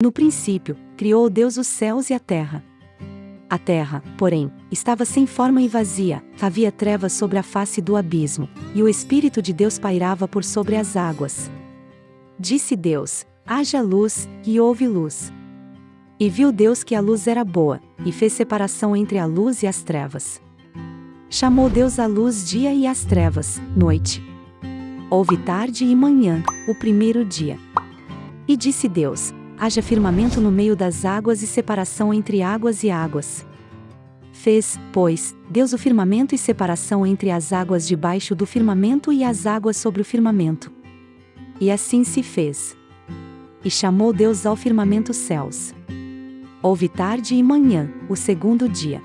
No princípio, criou Deus os céus e a terra. A terra, porém, estava sem forma e vazia, havia trevas sobre a face do abismo, e o Espírito de Deus pairava por sobre as águas. Disse Deus: haja luz, e houve luz. E viu Deus que a luz era boa, e fez separação entre a luz e as trevas. Chamou Deus a luz dia e as trevas, noite. Houve tarde e manhã, o primeiro dia. E disse Deus: haja firmamento no meio das águas e separação entre águas e águas. Fez, pois, Deus o firmamento e separação entre as águas debaixo do firmamento e as águas sobre o firmamento. E assim se fez. E chamou Deus ao firmamento céus. Houve tarde e manhã, o segundo dia.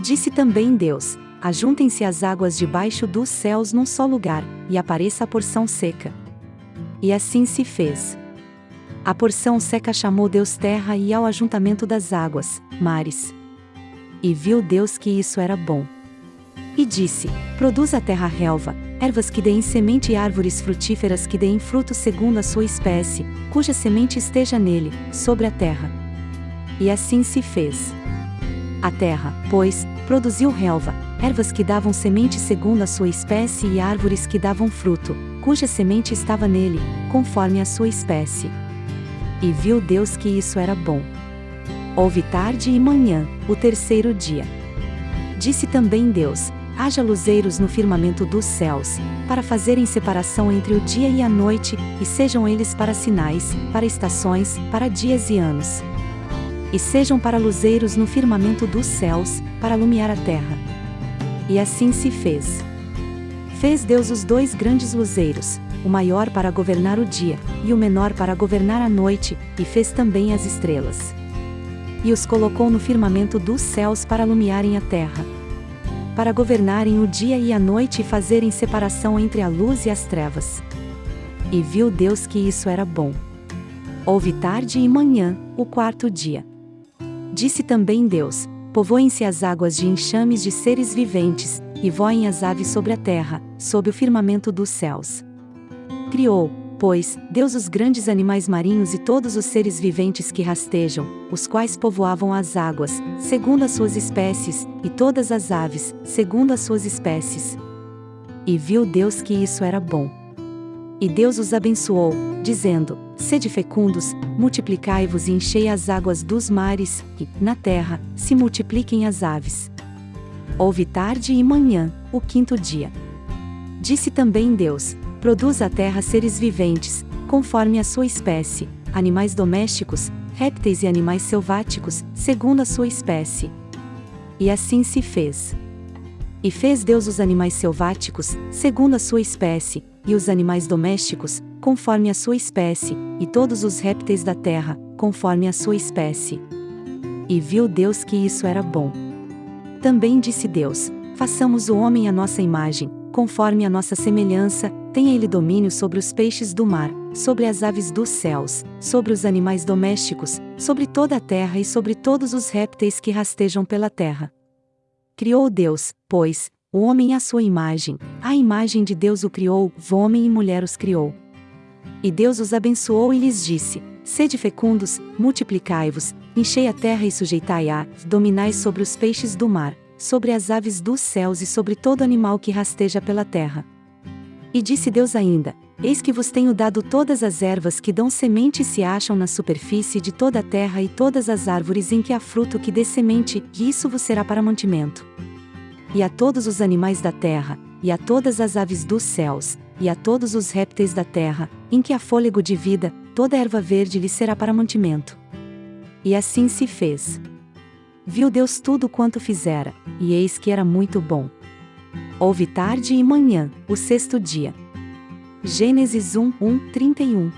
Disse também Deus: Ajuntem-se as águas debaixo dos céus num só lugar, e apareça a porção seca. E assim se fez. A porção seca chamou Deus terra e ao ajuntamento das águas, mares. E viu Deus que isso era bom. E disse: Produz a terra relva, ervas que deem semente e árvores frutíferas que deem fruto segundo a sua espécie, cuja semente esteja nele, sobre a terra. E assim se fez. A terra, pois, produziu relva, ervas que davam semente segundo a sua espécie e árvores que davam fruto, cuja semente estava nele, conforme a sua espécie. E viu Deus que isso era bom. Houve tarde e manhã, o terceiro dia. Disse também Deus: haja luzeiros no firmamento dos céus, para fazerem separação entre o dia e a noite, e sejam eles para sinais, para estações, para dias e anos. E sejam para luzeiros no firmamento dos céus, para alumiar a terra. E assim se fez. Fez Deus os dois grandes luzeiros, o maior para governar o dia, e o menor para governar a noite, e fez também as estrelas. E os colocou no firmamento dos céus para alumiarem a terra. Para governarem o dia e a noite e fazerem separação entre a luz e as trevas. E viu Deus que isso era bom. Houve tarde e manhã, o quarto dia. Disse também Deus: Povoem-se as águas de enxames de seres viventes, e voem as aves sobre a terra, sob o firmamento dos céus. Criou, pois, Deus os grandes animais marinhos e todos os seres viventes que rastejam, os quais povoavam as águas, segundo as suas espécies, e todas as aves, segundo as suas espécies. E viu Deus que isso era bom. E Deus os abençoou, dizendo: Sede fecundos, multiplicai-vos e enchei as águas dos mares, e, na terra, se multipliquem as aves. Houve tarde e manhã, o quinto dia. Disse também Deus: Produz a terra seres viventes, conforme a sua espécie, animais domésticos, répteis e animais selváticos, segundo a sua espécie. E assim se fez. E fez Deus os animais selváticos, segundo a sua espécie, e os animais domésticos, conforme a sua espécie, e todos os répteis da terra, conforme a sua espécie. E viu Deus que isso era bom. Também disse Deus: Façamos o homem à nossa imagem, conforme a nossa semelhança, tenha ele domínio sobre os peixes do mar, sobre as aves dos céus, sobre os animais domésticos, sobre toda a terra e sobre todos os répteis que rastejam pela terra. Criou Deus, pois, o homem à sua imagem, a imagem de Deus o criou, homem e mulher os criou. E Deus os abençoou e lhes disse: Sede fecundos, multiplicai-vos, enchei a terra e sujeitai-a, dominai sobre os peixes do mar, sobre as aves dos céus e sobre todo animal que rasteja pela terra. E disse Deus ainda: Eis que vos tenho dado todas as ervas que dão semente e se acham na superfície de toda a terra e todas as árvores em que há fruto que dê semente, e isso vos será para mantimento. E a todos os animais da terra, e a todas as aves dos céus, e a todos os répteis da terra, em que há fôlego de vida, toda erva verde lhe será para mantimento. E assim se fez. Viu Deus tudo quanto fizera, e eis que era muito bom. Houve tarde e manhã, o sexto dia. Gênesis 1, 1, 31